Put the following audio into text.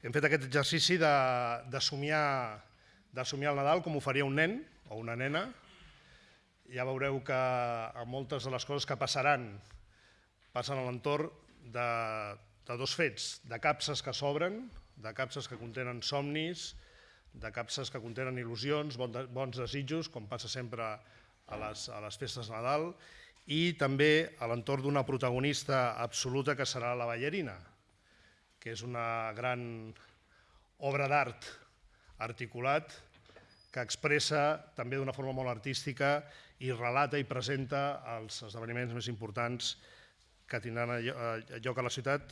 Hem fet aquest exercici de, de, somiar, de somiar el Nadal com ho faria un nen o una nena. Ja veureu que a moltes de les coses que passaran passen a l'entorn de, de dos fets, de capses que s'obren, de capses que contenen somnis, de capses que contenen il·lusions, bons desitjos, com passa sempre a les, a les festes de Nadal, i també a l'entorn d'una protagonista absoluta que serà la ballarina, que és una gran obra d'art articulat que expressa també d'una forma molt artística i relata i presenta els esdeveniments més importants que tindran lloc a la ciutat